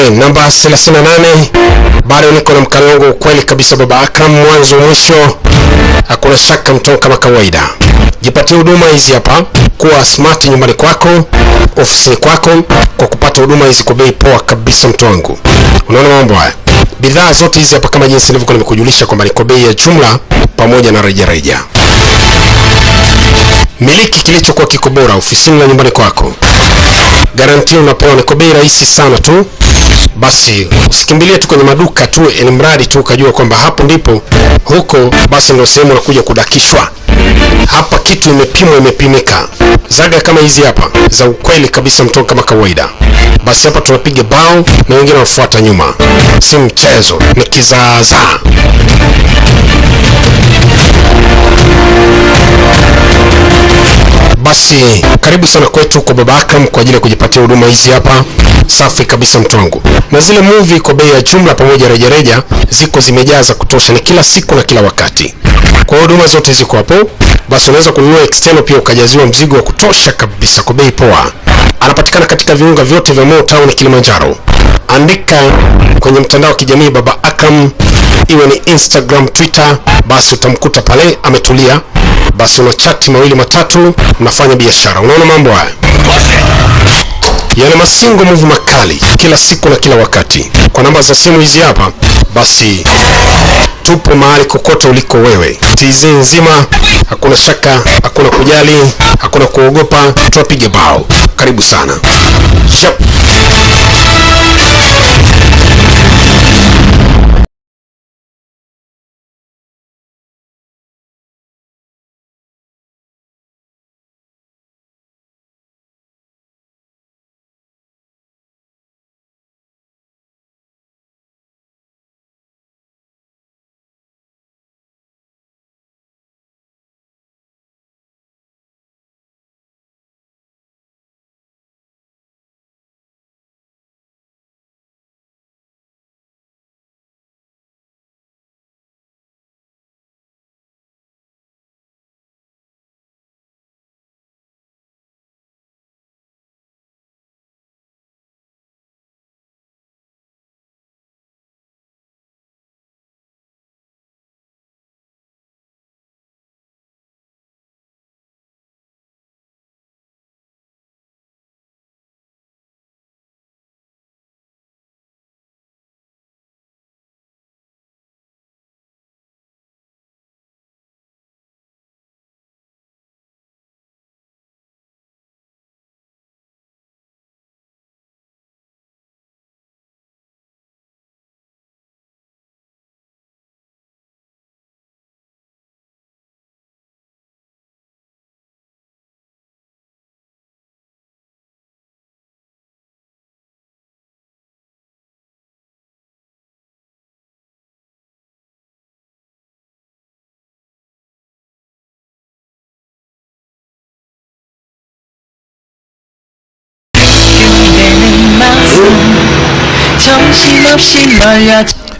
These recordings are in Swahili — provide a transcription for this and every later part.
Namba 38 bado niko na wangu ukweli kabisa, baba Akram, mwanzo mwisho, hakuna shaka mtoo kama kawaida. Jipatie huduma hizi hapa, kuwa smart nyumbani kwako, ofisini kwako, kwa kupata huduma hizi kwa bei poa kabisa, mtu wangu. Unaona mambo haya, bidhaa zote hizi hapa kama jinsi nilivyokuwa nimekujulisha kwamba ni kwa bei ya jumla pamoja na rejareja. Miliki kilichokuwa kiko bora ofisini na nyumbani kwako garantia unapewa ni kwa bei rahisi sana tu. Basi usikimbilie tu kwenye maduka tu, ni mradi tu ukajua kwamba hapo ndipo huko, basi ndio sehemu unakuja kudakishwa. Hapa kitu imepimwa, imepimika. Zaga kama hizi hapa za ukweli kabisa, mtoto kama kawaida. Basi hapa tunapiga bao na wengine wanafuata nyuma, si mchezo, ni kizaazaa. Basi karibu sana kwetu kwa Baba Akram kwa ajili ya kujipatia huduma hizi hapa safi kabisa mtu wangu, na zile movie kwa bei ya jumla pamoja rejareja ziko zimejaa za kutosha, ni kila siku na kila wakati. Kwa huduma zote ziko hapo, basi unaweza kununua external pia ukajaziwa mzigo wa kutosha kabisa kwa bei poa. Anapatikana katika viunga vyote vya Mo Town Kilimanjaro. Andika kwenye mtandao wa kijamii Baba Akram, iwe ni Instagram, Twitter, basi utamkuta pale ametulia basi una chati mawili matatu, unafanya biashara. Unaona mambo haya yana masingo muvu makali kila siku na kila wakati. Kwa namba za simu hizi hapa, basi tupo mahali kokote uliko wewe, TZ nzima, hakuna shaka, hakuna kujali, hakuna kuogopa, tuwapige bao. Karibu sana Shap.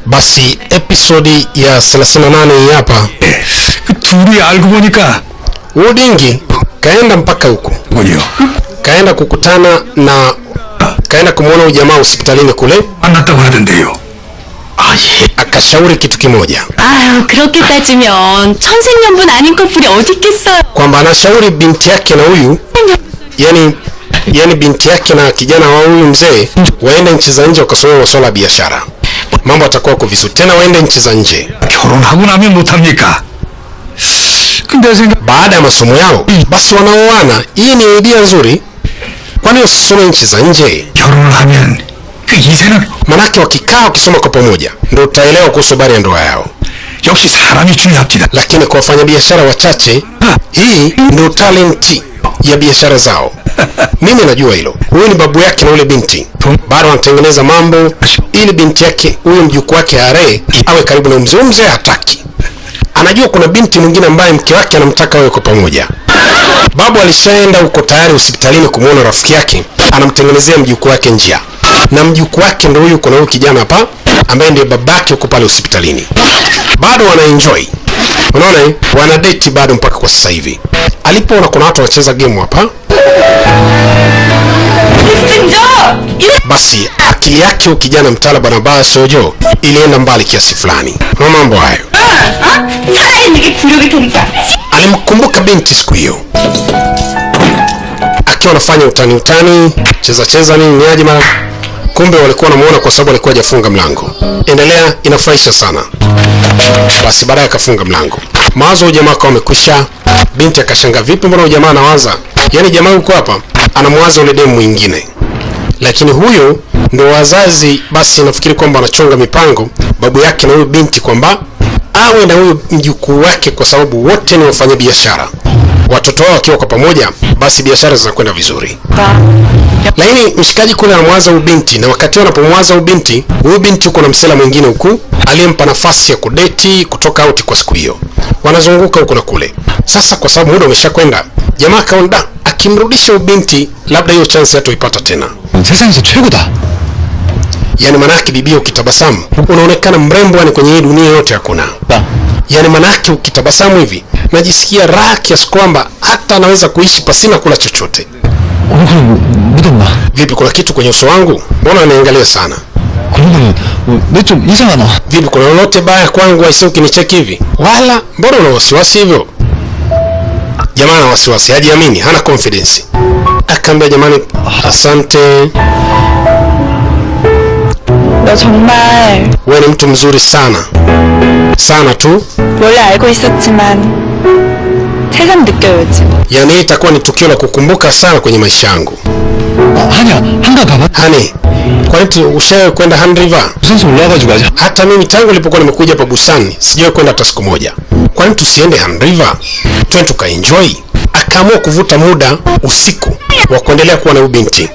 Basi episodi ya 38 hii hapa, 그 둘이 알고 보니까 Udingi kaenda mpaka huko, 뭐요? kaenda kukutana na kaenda kumwona ujamaa hospitalini kule, 만났다고 하던데요. 아 예. akashauri kitu kimoja 아유, 그렇게 따지면 천생연분 아닌 커플이 어디 있겠어요? kwamba anashauri binti yake na huyu yani yani binti yake na kijana wa huyu mzee waende nchi za nje wakasomea masuala ya biashara, mambo atakuwa kwa vizuri. Tena waende nchi za nje 결혼하고 나면 못합니까? 근데 생각 baada ya masomo yao, basi wanaoana. Hii ni idea nzuri, kwani wasisome nchi za nje? 결혼을 하면 그 이세는 Manake wakikaa wakisoma kwa pamoja, ndio utaelewa kuhusu habari ya ndoa yao. 역시 사람이 중요합니다. Lakini kwa wafanyabiashara wachache, hii ndio talenti ya biashara zao. Mimi najua hilo. Huyu ni babu yake na ule binti, bado wanatengeneza mambo ili binti yake huyu mjukuu wake are awe karibu na mzee. Mzee hataki, anajua kuna binti mwingine ambaye mke wake anamtaka wawe kwa pamoja. Babu alishaenda huko tayari hospitalini kumwona rafiki yake, anamtengenezea mjukuu wake njia, na mjukuu wake ndo huyu, kuna huyu kijana hapa ambaye ndiye babake huko pale hospitalini. Bado wanaenjoy, unaona wanadeti wana date bado mpaka kwa sasa hivi alipoona kuna watu wanacheza gemu hapa basi akili yake huyu kijana mtaalamu anabaya sojo ilienda mbali kiasi fulani na mambo hayo. Alimkumbuka binti siku hiyo akiwa anafanya utani utani, cheza cheza nini niaje mara kumbe walikuwa wanamuona kwa sababu alikuwa hajafunga mlango. Endelea, inafurahisha sana. Basi baadaye akafunga mlango. Mawazo ujamaa akawa amekwisha binti akashanga vipi mbona jamaa anawaza? Yaani jamaa huko hapa anamwaza ule demu mwingine. Lakini huyo ndo wazazi basi nafikiri kwamba anachonga mipango babu yake na huyo binti kwamba awe na huyo mjukuu wake kwa sababu wote ni wafanya biashara watoto wao wakiwa kwa pamoja basi biashara zinakwenda vizuri lakini mshikaji kule anamwaza huyu binti na wakati huo anapomwaza huyu binti huyu binti huko na msela mwingine huku aliyempa nafasi ya kudeti kutoka auti kwa siku hiyo wanazunguka huku na kule sasa kwa sababu muda umeshakwenda jamaa akaona "Da, akimrudisha huyu binti labda hiyo chance hatoipata tena 세상에서 최고다. yani manake bibia ukitabasamu unaonekana mrembo yani kwenye hii dunia yote hakuna 나 yani manake ukitabasamu hivi najisikia raha kiasi kwamba hata naweza kuishi pasina kula chochote. Vipi, kuna kitu kwenye uso wangu? Mbona unaniangalia sana? Vipi, kuna lolote baya kwangu? aisi ukinicheki hivi? Wala, mbona una wasiwasi hivyo? Jamaa ana wasiwasi, hajiamini, hana confidence. Akaambia, jamani, asante wewe ni mtu mzuri sana sana tu. Yani hii itakuwa ni tukio la kukumbuka sana kwenye maisha yangu. Hani, kwani ushawahi kwenda Han River? Hata mimi tangu ilipokuwa nimekuja hapa busani sijawahi kwenda hata siku moja. Kwani tusiende Han River? Twende tukaenjoy. Akaamua kuvuta muda usiku wa kuendelea kuwa na ubinti.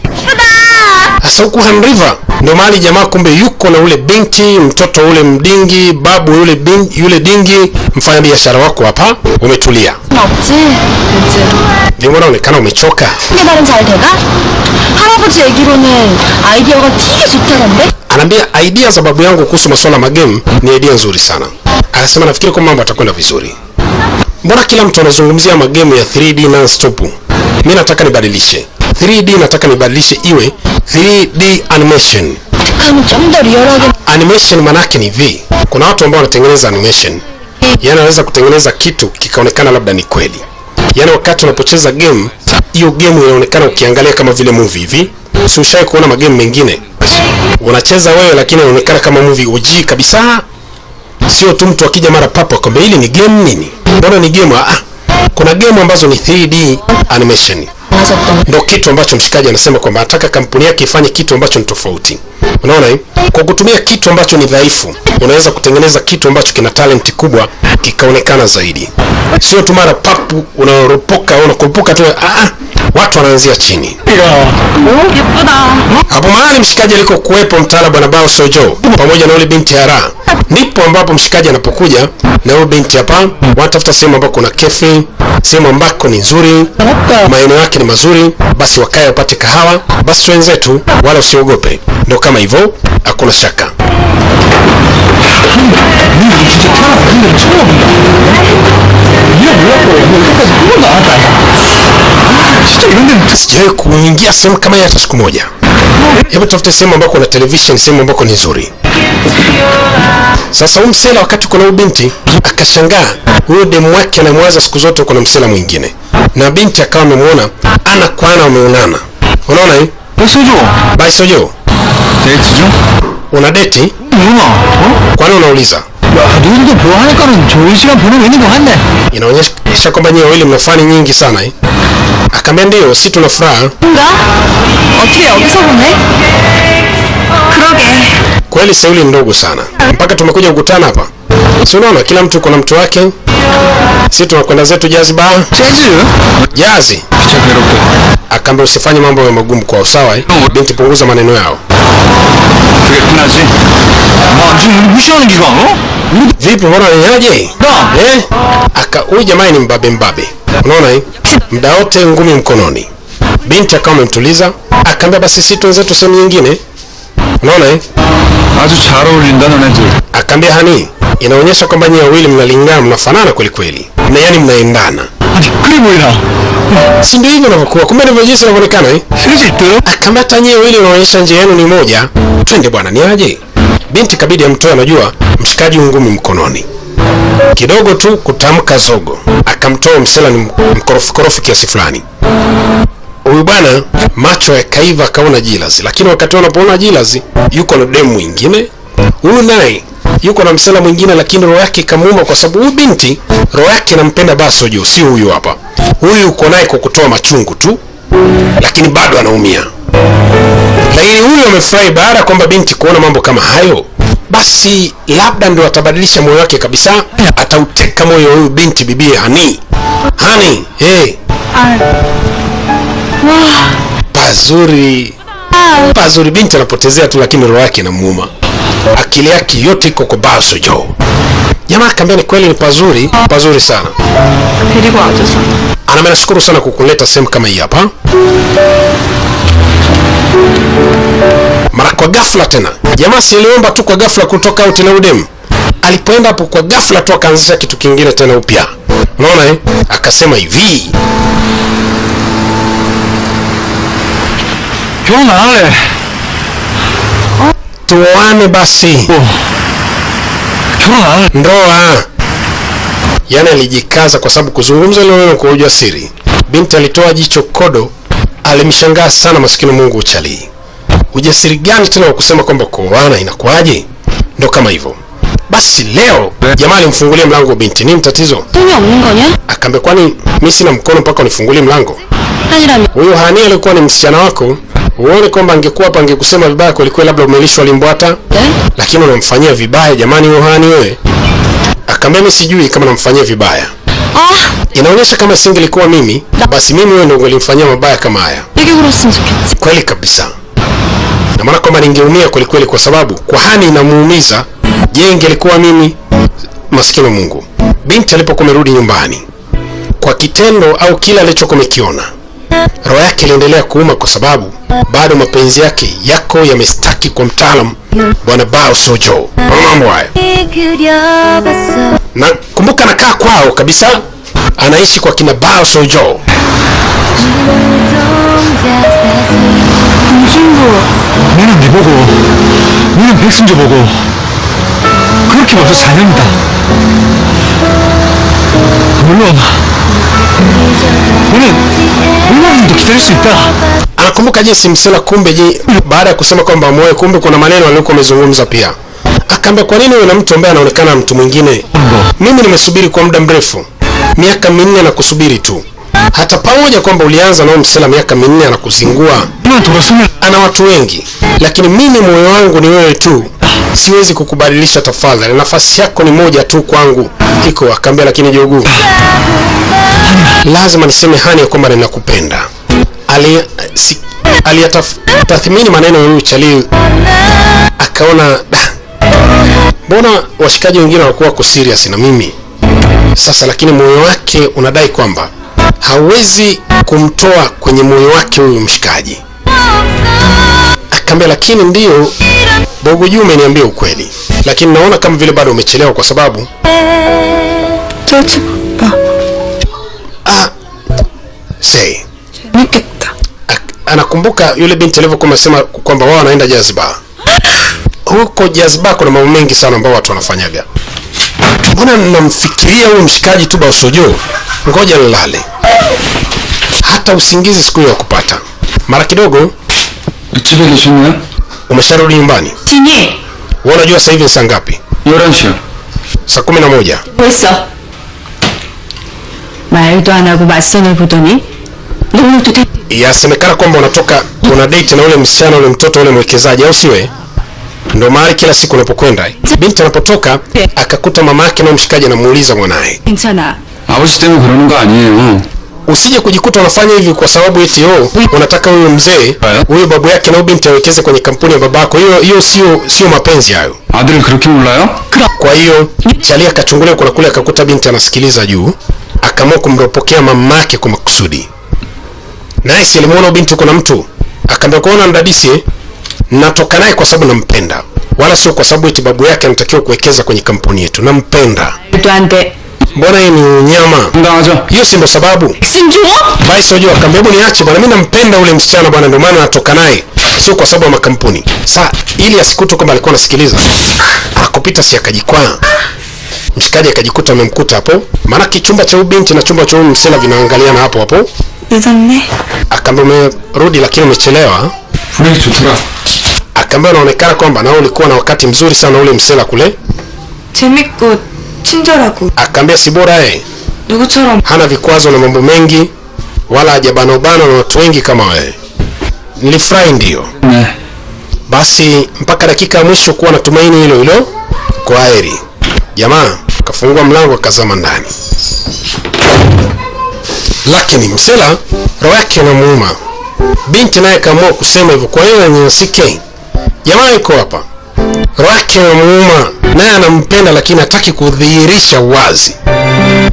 Sasa huku Han River ndio mahali jamaa kumbe yuko na ule binti mtoto ule mdingi babu yule bin, yule dingi mfanya biashara wako hapa umetulia. Ndio maana unaonekana umechoka. Anaambia idea za babu yangu kuhusu masuala magemu ni idea nzuri sana. Akasema nafikiri kwa mambo atakwenda vizuri. Mbona kila mtu anazungumzia magemu ya 3D non stop? Mimi nataka nibadilishe. 3D nataka nibadilishe iwe 3D animation. Animation manake ni vi. kuna watu ambao wanatengeneza animation, Yaani anaweza kutengeneza kitu kikaonekana labda ni kweli, Yaani wakati unapocheza game hiyo game inaonekana ukiangalia kama vile movie hivi. Si ushai kuona magame mengine unacheza wewe, lakini inaonekana kama movie OG kabisa, sio tu mtu akija mara papo akwambia hili ni game nini, mbona ni game? Ah, ah. kuna game ambazo ni 3D animation ndo kitu ambacho mshikaji anasema kwamba anataka kampuni yake ifanye kitu ambacho ni tofauti. Unaona, eh? kwa kutumia kitu ambacho ni dhaifu, unaweza kutengeneza kitu ambacho kina talent kubwa kikaonekana zaidi, sio tu mara papu unaropoka unakurupuka tu. Ah, ah, watu wanaanzia chini. Hapo mahali mshikaji alikokuwepo mtaala bwana Bao Sojo pamoja na ule binti ara ndipo ambapo mshikaji anapokuja na ule binti hapa, wanatafuta sehemu ambako kuna kefi, sehemu ambako ni nzuri, maeneo yake yake ni mazuri, basi wakae wapate kahawa. Basi wenzetu, wala usiogope. Ndio kama hivyo, hakuna shaka. Sijawahi kuingia sehemu kama hii hata siku moja hebu tafute sehemu ambako kuna television sehemu ambako ni nzuri sasa huyu msela wakati kuna huyu binti akashangaa huyo demu wake anamwaza siku zote kuna msela mwingine na binti akawa amemwona ana kwa ana wameonana unaona hii 백소조 baisojo 데이트 중? una deti 누나 어? kwani unauliza 야 누구도 보하니까는 좋은 시간 보내고 있는 것 같네 inaonyesha kwamba nyie wawili mna fani nyingi sana eh? Akaambia ndio, si tuna furaha. Kweli sauli ndogo sana, mpaka tumekuja kukutana hapa. Si unaona kila mtu kuna mtu wake, si tunakwenda zetu jazi ba jazi. Akaambia usifanye mambo ya magumu kwa usawa eh? Binti, punguza maneno yao. Vipi, mbona niaje eh? Huyu ni mbabe mbabe. Unaona hii muda wote ngumi mkononi. Binti akawa amemtuliza, akaambia basi sisi twenzetu sehemu nyingine. Unaona hii azu charo ulinda na nzuri. Akaambia hani, inaonyesha kwamba nyinyi wawili mnalingana, mnafanana kweli kweli, na yani mnaendana. Si ndio hivyo inavyokuwa, kumbe ndivyo jinsi inavyoonekana eh. hata nyinyi wawili unaonyesha njia yenu ni moja, twende bwana, ni aje? Binti kabidi amtoe, anajua mshikaji ngumi mkononi kidogo tu kutamka zogo. Akamtoa msela ni mkorofi korofi kiasi fulani. Huyu bwana macho yakaiva akaona jilazi. Lakini wakati wanapoona jilazi yuko na demu mwingine. Huyu naye yuko na msela mwingine lakini roho yake ikamuuma kwa sababu huyu binti roho yake inampenda basojo si huyu hapa. Huyu yuko naye kwa kutoa machungu tu. Lakini bado anaumia. Lakini huyu amefurahi baada ya kwamba binti kuona mambo kama hayo basi labda ndo atabadilisha moyo wake kabisa, atauteka moyo huyu binti bibi Hani. Hani, hey. Pazuri pazuri, binti anapotezea tu, lakini roho yake inamuuma, akili yake yote iko kwa Baso Jo. Jamaa akambia ni kweli, ni pazuri, pazuri sana. Anambe nashukuru sana kukuleta sehemu kama hii hapa mara kwa ghafla tena. Jamaa siliomba tu kwa ghafla kutoka out na udem, alipoenda hapo kwa ghafla tu akaanzisha kitu kingine tena upya, unaona eh? Akasema hivi Jonale, tuoane basi. Oh. Ndoa. Yani alijikaza kwa sababu kuzungumza ile neno kwa ujasiri. Binti alitoa jicho kodo, alimshangaa sana masikini Mungu uchalii ujasiri gani tena wa kusema kwamba kuoana inakuwaje? Ndo kama hivyo. Basi leo jamaa alimfungulia mlango binti, nini tatizo? Akaambia, kwani mimi sina mkono mpaka unifungulie mlango? Huyo Hani alikuwa ni msichana wako, uone kwamba angekuwa hapa angekusema vibaya kwelikweli, labda umelishwa limbwata hata lakini unamfanyia vibaya. Jamani, huyo Hani wewe. Akaambia, mimi sijui kama namfanyia vibaya. Ah, inaonyesha kama singelikuwa mimi, basi mimi wewe ndio ungelimfanyia mabaya kama haya. Kweli kabisa na maana kwamba ningeumia kwelikweli, kwa sababu kwahani inamuumiza. Je, ingelikuwa mimi maskini Mungu, binti alipokuwa amerudi nyumbani kwa kitendo au kile alichokuwa amekiona, roho yake iliendelea kuuma, kwa sababu bado mapenzi yake yako yamestaki kwa mtaalamu Bwana Bao Sojo. Mambo haya na kumbuka, nakaa kwao kabisa, anaishi kwa kina Bao Sojo. 너는 네 보고 너는 백승조 보고 그렇게 벌써 4년이다 물론 너는 얼마나 더 기다릴 수 있다 anakumbuka jinsi msela kumbe je baada ya kusema kwamba moyo kumbe kuna maneno aliokuwa amezungumza pia akaambia kwa nini wewe na mtu ambaye anaonekana mtu mwingine mimi nimesubiri kwa muda mrefu miaka minne na kusubiri tu hata pamoja kwamba ulianza nao msela miaka minne anakuzingua 너만 돌았으면 ana watu wengi lakini mimi moyo wangu ni wewe tu. Siwezi kukubadilisha tafadhali. Nafasi yako ni moja tu kwangu. Iko akaambia lakini jogu. Lazima niseme hani ya kwamba ninakupenda. Ali- si- maneno ya uchali akaona mbona washikaji wengine wanakuwa wako serious na mimi? Sasa lakini moyo wake unadai kwamba hawezi kumtoa kwenye moyo wake huyu mshikaji nikamwambia, lakini ndio bogo Juma, ukweli, lakini naona kama vile bado umechelewa kwa sababu ah, anakumbuka yule binti alivyokuwa amesema kwamba wao wanaenda jazba. Huko jazba kuna mambo mengi sana ambayo watu wanafanyaga. Mbona namfikiria huyu mshikaji tu Basojo? Ngoja nilale, hata usingizi siku hiyo kupata mara kidogo Ikiberesha Umesharudi nyumbani? Tinye. Wewe unajua sasa hivi ni saa ngapi? Yoransha. Saa 11. Pesa. Marito anakubasoni kutoni. Ndio tute. Yasemekana kwamba unatoka una date na ule msichana ule mtoto ule mwekezaji au siwe? Ndio mahali kila siku unapokwenda. Binti anapotoka eh. akakuta mama yake na mshikaji anamuuliza mwanae. Insana. Hapo sitemi kurununga ni usije kujikuta unafanya hivi kwa sababu eti oh, unataka huyu mzee huyu babu yake na binti awekeze kwenye kampuni ya babako. Hiyo hiyo sio sio mapenzi hayo. Adil kruki mulayo. Kwa hiyo Chalia akachungulia kula kule akakuta binti anasikiliza juu, akaamua kumropokea mamake kwa makusudi. naye Nice alimuona binti kuna mtu, akaambia kuona mdadisi, natoka naye kwa sababu nampenda, wala sio kwa sababu eti babu yake anatakiwa kuwekeza kwenye kampuni yetu, nampenda. Tuante mbona hii ni unyama? Ndawazo. Hiyo si ndo sababu. Si ndio? Bai sio jua kambi hebu niache bwana mimi nampenda ule msichana bwana ndio maana natoka naye. Sio kwa sababu ya makampuni. Sasa ili asikute kwamba alikuwa anasikiliza. Ah, Akopita si akajikwaa. Mshikaji akajikuta amemkuta hapo. Maana kichumba cha ubinti na chumba cha msela vinaangaliana hapo hapo. Ndani. Akamwambia rudi lakini umechelewa. Fulani tutura. Akamwambia unaonekana kwamba na ulikuwa na wakati mzuri sana ule msela kule. Temiko 친절하고 akaambia si bora eh 누구처럼 hana vikwazo na mambo mengi wala hajabanobana na watu wengi kama wewe nilifurahi ndio 네. basi mpaka dakika ya mwisho kuwa na tumaini hilo hilo kwa heri jamaa kafungua mlango akazama ndani lakini msela roho yake inamuuma binti naye kaamua kusema hivyo kwa hiyo anyanyasike jamaa yuko hapa roho yake inamuuma naye anampenda lakini hataki kudhihirisha wazi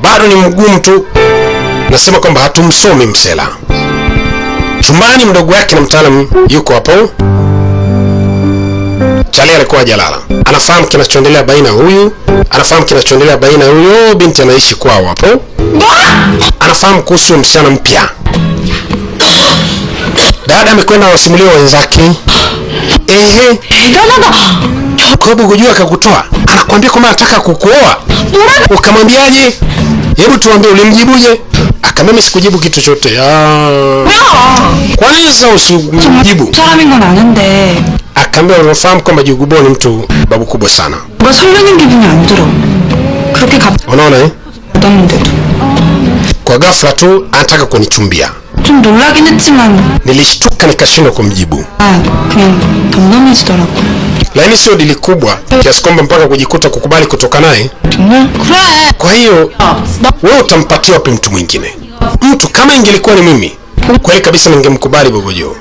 bado ni mgumu tu nasema kwamba hatumsomi msela chumbani mdogo wake na mtaalamu yuko hapo Chali alikuwa jalala anafahamu kinachoendelea baina huyu, anafahamu kinachoendelea baina huyo binti anaishi kwao hapo, anafahamu kuhusu msichana mpya. Dada amekwenda wasimulia wenzake, kwa sababu kujua akakutoa, anakuambia kwamba anataka kukuoa, ukamwambiaje? Hebu tuambie, ulimjibuje? Akamwambia mimi sikujibu kitu chote. Ah, kwa nini sasa usimjibu? 사람인 건 아는데 akaambia unafahamu kwamba Jugubo ni mtu babu kubwa sana 뭔가 설레는 기분이 안 들어 그렇게 갑자기 unaona eh? 묻었는데도 kwa ghafla tu anataka kunichumbia 좀 놀라긴 했지만 nilishtuka nikashindwa kumjibu 아 그냥 덤덤해지더라고 lakini sio dili kubwa kiasi kwamba mpaka kujikuta kukubali kutoka naye. Kwa hiyo wewe utampatia wapi mtu mwingine? Mtu kama ingelikuwa ni mimi, kweli kabisa ningemkubali Bobo Joe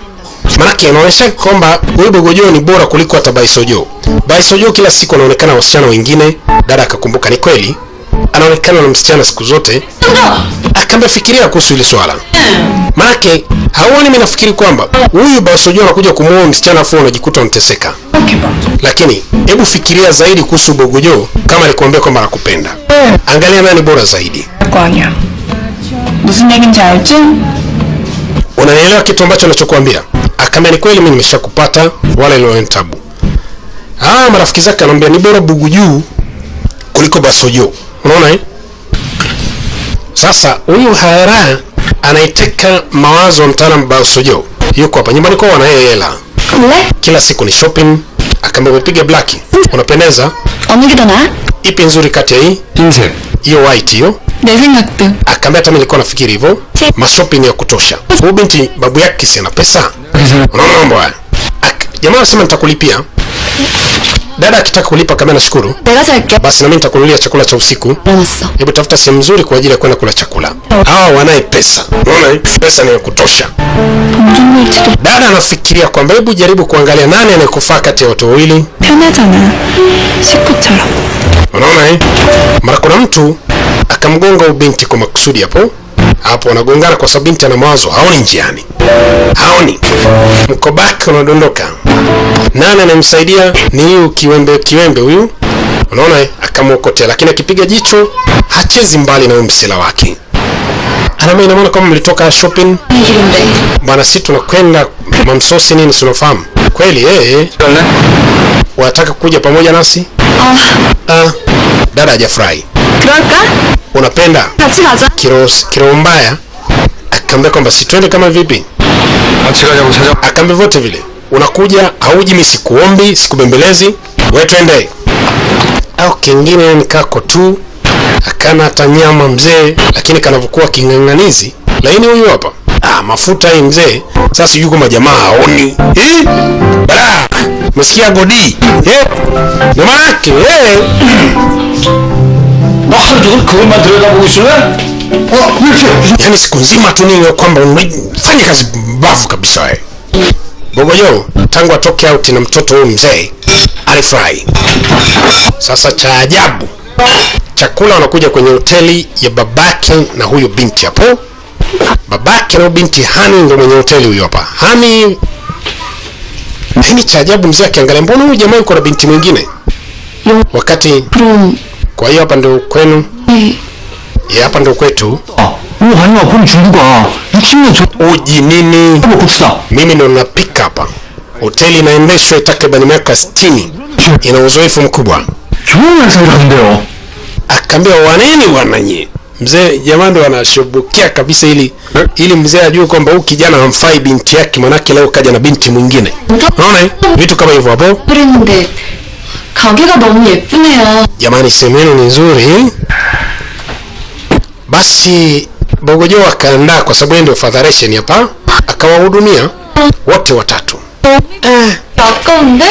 manake anaonyesha kwamba huyu Bogojo ni bora kuliko hata Baisojo. Baisojo kila siku anaonekana wasichana wengine. Dada akakumbuka, ni kweli anaonekana na msichana siku zote, akambe fikiria kuhusu hili swala, manake Hauoni mimi nafikiri kwamba huyu Basojua anakuja kumuoa msichana afu unajikuta unateseka. Lakini hebu fikiria zaidi kuhusu Bogojo kama alikwambia kwamba anakupenda. Angalia nani bora zaidi. Unanielewa kitu ambacho nachokuambia? Akamwambia ni kweli mimi nimeshakupata wala ile tabu. Ah, marafiki zake anamwambia ni bora Buguju kuliko Basojo. Unaona eh? Sasa huyu Hara anaiteka mawazo mtaalamu Bansojo, yuko hapa nyumbani kwao, anayo hela kila siku ni shopping. Akaambia umepiga black, unapendeza. Ipi nzuri kati ya hii? Nje. Hiyo white hiyo. Akaambia hata mimi nilikuwa nafikiri hivyo. Mashopping ya kutosha. Huyu binti babu yake si ana pesa. Unaona mambo haya. Jamaa anasema nitakulipia. Dada akitaka kulipa kama nashukuru. Basi na mimi nitakununulia chakula cha usiku. Hebu tafuta sehemu nzuri kwa ajili ya kwenda kula chakula. Hawa wanaye pesa. Unaona? Pesa ni ya kutosha. Dada anafikiria kwamba hebu jaribu kuangalia nani anayekufaa kati ya watu wawili. Unaona eh? Mara kuna mtu akamgonga ubinti kwa makusudi hapo hapo anagongana kwa sababu binti ana mawazo, haoni njiani, haoni mkobaki unadondoka. Nani anamsaidia? Ni huyu kiwembe, kiwembe huyu, unaona, akamwokotea. Lakini akipiga jicho hachezi mbali na huyu msela wake. Anama, ina maana kama mlitoka shopping bwana, si tunakwenda mamsosi nini, sinafahamu kweli. Yeye wanataka kuja pamoja nasi ah. ah dada hajafurahi. Kiroka? Unapenda kirombaya kiro akaambia kwamba si twende kama vipi, akaambia vote vile unakuja hauji, mimi sikuombi, sikubembelezi, wewe twende. Au kingine ni kako tu, akana hata nyama mzee, lakini kanavyokuwa king'ang'anizi laini huyu hapa. Ah, mafuta hii mzee. Sasa sijui kwa jamaa haoni. Eh? Bala. Msikia godi. Eh? Ndio maana yake. Eh na hali kuri madre na bushura eh? oh, yani siku nzima tu nini kwamba unafanya kazi bavu kabisa eh. wewe Bogojo tangu atoke out na mtoto huyu mzee alifurahi. Sasa cha ajabu, chakula wanakuja kwenye hoteli ya babake na huyo binti hapo. Babake na binti Hani ndo mwenye hoteli huyo hapa. Hani nini cha ajabu, mzee akiangalia, mbona huyu jamaa yuko na binti mwingine? Wakati kwa hiyo hapa ndio kwenu? Eh. ya hapa ndio kwetu. Ah, hani wa kuni chunguka. Nikimwe uji nini? Mimi ndo napika hapa. Hoteli inaendeshwa takriban miaka 60. Ina uzoefu mkubwa. chuma sana ndio. akambia waneni bwana nyie. Mzee jamaa ndo anashubukia kabisa ili ili mzee ajue kwamba huyu kijana hamfai binti yake, manake leo kaja na binti mwingine. Unaona eh? vitu kama hivyo hapo. 가게가 너무 예쁘네요. jamani sehemu yenu ni nzuri basi bogojo akaandaa kwa sababu yeye ndio fadharation hapa akawahudumia wote watatu eh, 아까운데?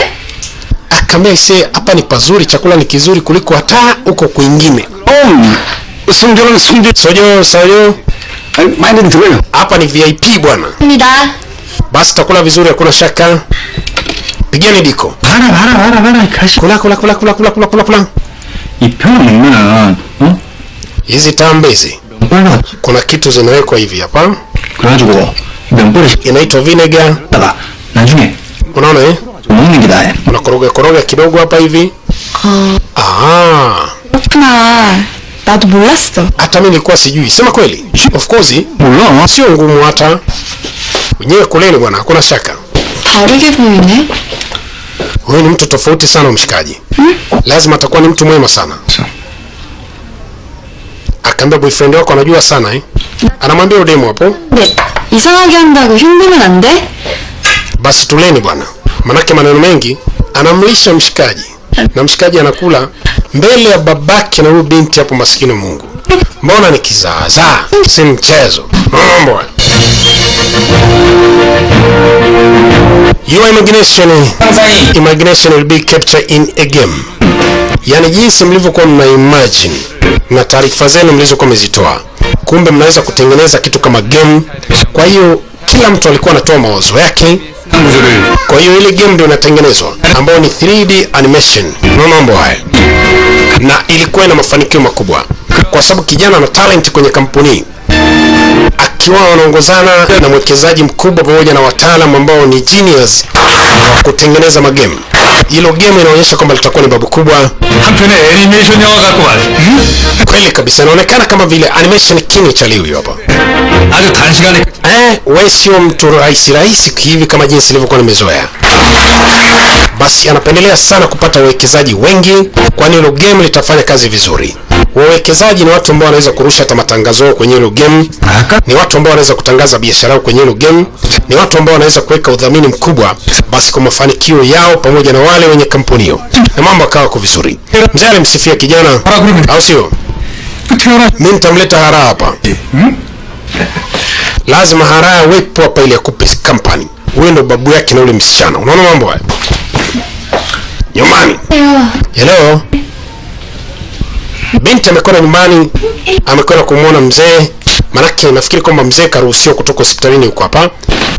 akaambia ise hapa ni pazuri chakula ni kizuri kuliko hata huko kwingine 음, 성전은 성전. sojo sojo 아니, 많이는 들어요. hapa ni vip bwana 입니다. basi takula vizuri hakuna shaka pigeni diko bara bara bara bara ikashi kula kula kula kula kula kula kula kula. Iponi mana hmm? hizi tambe hizi. Kuna kitu zinawekwa hivi hapa. Kurajugo ibembore inaitwa vinegar. Baba najunge unaona eh? Unaona ngidaye kuna koroga koroga kidogo hapa hivi. Ah. Ah Tatu bulasto. Hata mimi nilikuwa sijui. Sema kweli. Of course. Sio ngumu hata. Wenyewe kuleni bwana, hakuna shaka. 다르게 보이네. huyu ni mtu tofauti sana mshikaji lazima atakuwa ni mtu mwema sana akaambia boyfriend wako anajua sana eh anamwambia udemu hapo 근데 이상하게 한다고 힘들면 안 돼? basi tuleni bwana manake maneno mengi anamlisha mshikaji na mshikaji anakula mbele ya babake na huyu binti hapo maskini mungu mbona ni kizaazaa si mchezo mambo haya. Your imagination, imagination will be captured in a game. Yani jinsi mlivyokuwa mna imagine na taarifa zenu mlizokuwa mezitoa kumbe mnaweza kutengeneza kitu kama game. Kwa hiyo kila mtu alikuwa anatoa mawazo yake, kwa hiyo ile game ndio inatengenezwa ambayo ni 3D animation. Unaona mambo haya, na ilikuwa ina mafanikio makubwa, kwa sababu kijana ana talent kwenye kampuni akiwa wanaongozana na mwekezaji mkubwa pamoja na wataalam ambao ni genius wa kutengeneza magemu. Hilo game inaonyesha kwamba litakuwa ni babu kubwa. Hmm? Kweli kabisa, inaonekana kama vile animation king cha Liu hapa. Eh, wewe sio mtu rahisi rahisi hivi kama jinsi ilivyokuwa nimezoea. Basi anapendelea sana kupata wawekezaji wengi, kwani hilo game litafanya kazi vizuri. Wawekezaji ni watu ambao wanaweza kurusha hata matangazo yao kwenye hilo game, ni watu ambao wanaweza kutangaza biashara yao kwenye hilo game, ni watu ambao wanaweza kuweka udhamini mkubwa basi kwa mafanikio yao pamoja na wale wenye kampuni hiyo, na mambo akawa kwa vizuri. Mzee alimsifia kijana, au sio? Mimi nitamleta Haraa hapa, hmm? lazima Haraa awepo hapa ili akupe company. wewe ndo babu yake na ule msichana, unaona mambo haya? Jamani, hello? binti amekwenda nyumbani amekwenda kumwona mzee manake nafikiri kwamba mzee karuhusiwa kutoka hospitalini huko hapa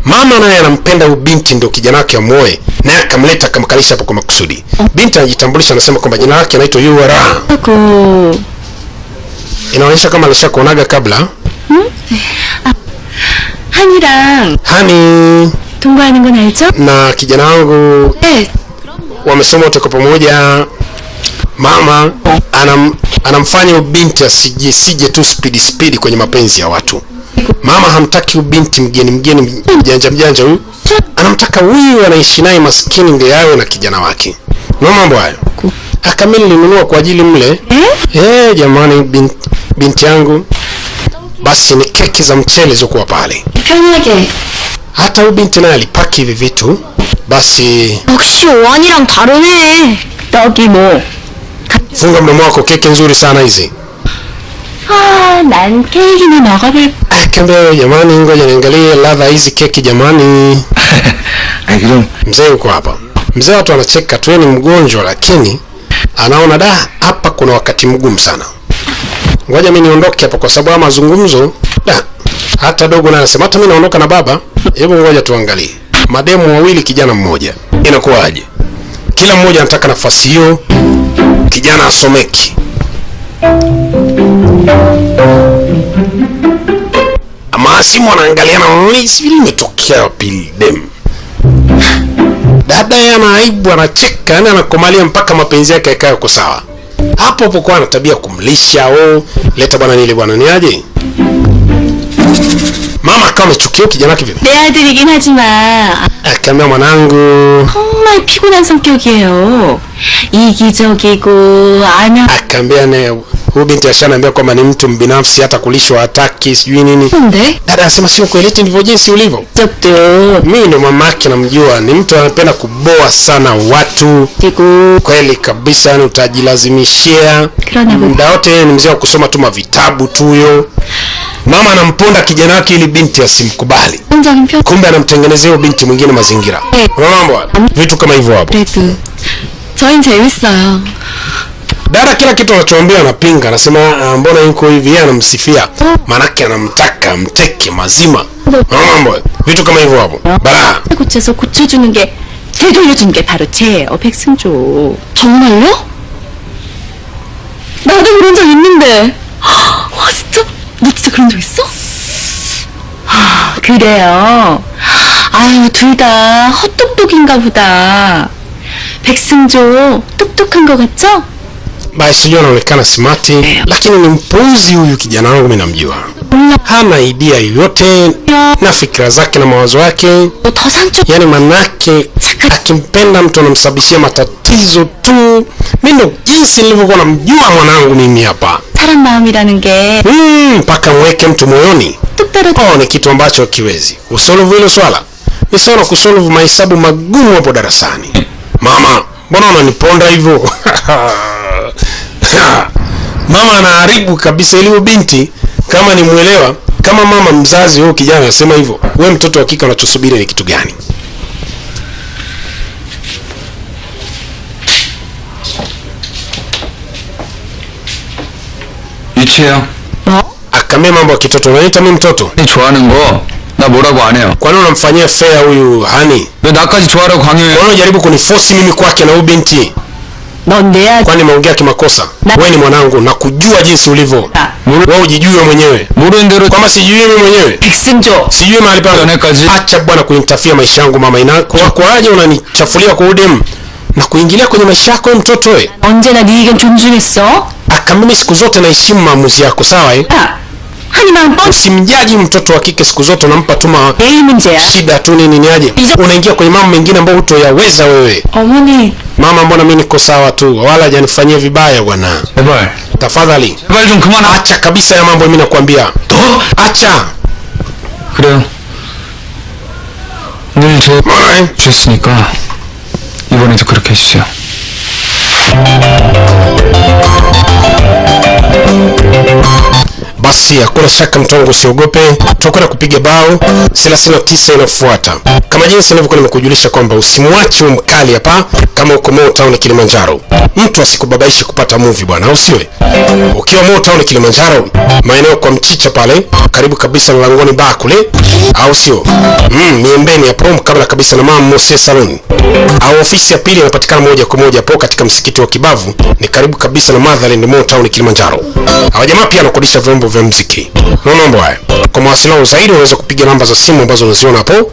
mama naye anampenda huyu binti ndio kijana wake amuoe naye akamleta akamkalisha hapo kwa makusudi binti anajitambulisha anasema kwamba jina lake anaitwa ura 그 inaonyesha kama alishakuonaga kabla 한이랑 hani 동거하는 건 알죠? na kijana wangu 네. wamesoma wote kwa pamoja mama anam, anamfanya huyu binti asije sije tu spidi spidi kwenye mapenzi ya watu mama hamtaki huyu binti mgeni mgeni mjanja mjanja huyu anamtaka huyu anaishi naye maskini ndio yawe na kijana wake na mambo hayo akami nilinunua kwa ajili mle eh jamani binti, binti yangu basi ni keki za mchele zilizokuwa pale 편하게. hata huyu binti naye alipaki hivi vitu basi 역시 오한이랑 다르네. 떡이 뭐? funga mdomo wako keki nzuri sana hizi 아, 난 케이크나 먹어볼. akaambia jamani ngoja niangalie ladha hizi keki jamani 아니 그럼 mzee yuko hapa mzee watu anacheka tu yeye ni mgonjwa lakini anaona da hapa kuna wakati mgumu sana ngoja mi niondoke hapa kwa sababu haya mazungumzo da hata dogo naye anasema hata mi naondoka na baba hebu ngoja tuangalie mademu wawili kijana mmoja inakuwaje kila mmoja anataka nafasi hiyo kijana asomeki. Maasimu anaangaliana sivili imetokea limetokea wapi dem. Dada ye anaaibu anacheka yani anakomalia mpaka mapenzi yake yakawa yako sawa. Hapo hapo kwa kumlisha o leta bwana nile bwana ni aje mama akawa amechukia kijana wake vile 내 아들이긴 하지만 akaambia mwanangu 정말 피곤한 성격이에요. 이기적이고 안하 akaambia ne huyu binti ashanaambia kwamba ni mtu mbinafsi hata kulishwa hataki sijui nini 근데 dada anasema sio kweli eti ndivyo jinsi ulivyo 적도 mimi ndo mamake namjua ni mtu anapenda kuboa sana watu 되고 kweli kabisa yani utajilazimishia 그러나 뭐 muda wote ni mzee wa kusoma tu mavitabu tu huyo mama anamponda kijana wake ili binti asimkubali 긍정적인 표 kumbe anamtengenezea huyo binti mwingine mazingira 네. Unaona mambo haya? vitu kama hivyo hapo 그래도 저흰 재밌어요. dada kila kitu anachoambia anapinga anasema "Ah, mbona yuko hivi yeye anamsifia maanake anamtaka mteke mazima Unaona mambo haya? vitu kama hivyo hapo balaa 고쳐서 고쳐주는 게 되돌려주는 게 바로 죄예요, 백승조. 정말요? 나도 그런 적 있는데. 와 진짜? 너 진짜 그런 적 있어? 아, 그래요. 아유 둘 다 헛똑똑인가 보다. 백승조 똑똑한 거 같죠? basi sijui anaonekana smati lakini ni mpuzi huyu kijana wangu mi namjua hana idea yoyote na fikira zake na mawazo yake 더 상처 yani manake akimpenda mtu anamsababishia matatizo tu mi ndo jinsi nilivyokuwa namjua mwanangu mimi hapa 사람 마음이라는 게 Mm, mpaka mweke mtu moyoni 뚝 떨어져 oh, ni kitu ambacho hakiwezi kusolvu hilo swala ni sawa na kusolvu mahesabu magumu hapo darasani mama mbona unaniponda hivyo mama anaharibu kabisa ili huyo binti kama ni mwelewa kama mama mzazi huyo kijana anasema hivyo we mtoto wa kike unachosubiri ni kitu gani 유치해요. akamia mambo ya kitoto unaniita mi mtoto 이 좋아하는 거 나 뭐라고 안 해요. kwani unamfanyia fea huyu hani 왜 나까지 좋아하라고 강요해? kwani unajaribu kunifosi mimi kwake na huyu binti 넌내 아들 kwani nimeongea kimakosa Na- wewe ni mwanangu na kujua jinsi ulivyo wewe ujijue mwenyewe 모르는 대로 kwamba sijui mimi mwenyewe 백승조 sijui mahali pangu 연애까지 acha bwana kunitafia maisha yangu mama ina kwa kwaje unanichafulia kwa udem na kuingilia kwenye maisha yako wewe mtoto we 언제나 네 의견 존중했어? aka mimi siku zote naheshimu maamuzi yako sawa eh? Usimjaji mtoto wa kike siku zote, unampa tu shida tu nini niaje, unaingia kwenye mambo mengine ambayo hutoyaweza wewe. Mama, mbona mimi niko sawa tu, wala hajanifanyia vibaya bwana. Tafadhali. Acha kabisa ya mambo, mimi nakwambia. Acha. Thank you. Basi hakuna shaka mtongo usiogope tutakwenda kupiga bao. 39 inafuata kama jinsi nilivyokuwa nimekujulisha kwamba usimwache huyu mkali hapa kama uko Mo Town Kilimanjaro. Mtu asikubabaishe kupata movie bwana au siwe ukiwa Mo Town Kilimanjaro maeneo kwa mchicha pale karibu kabisa na langoni baa kule au sio? Mm, miembeni hapo kabla kabisa na mama Mose Salon. Au ofisi ya pili inapatikana moja kwa moja hapo katika msikiti wa Kibavu ni karibu kabisa na Motherland Mo Town Kilimanjaro. Hawa jamaa pia wanakodisha vyombo vya mziki. Unaona mambo haya. Kwa mawasiliano zaidi unaweza kupiga namba za simu ambazo unaziona hapo.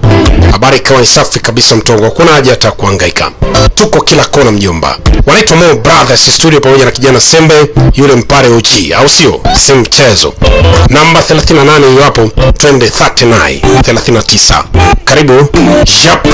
Habari ikawa safi kabisa mtongo. Hakuna haja hata kuhangaika. Tuko kila kona mjomba. Wanaitwa Mo Brothers studio pamoja na kijana Sembe yule mpare OG, au sio? Si mchezo. Namba 38 hiyo hapo twende 39 39 karibu. Yap.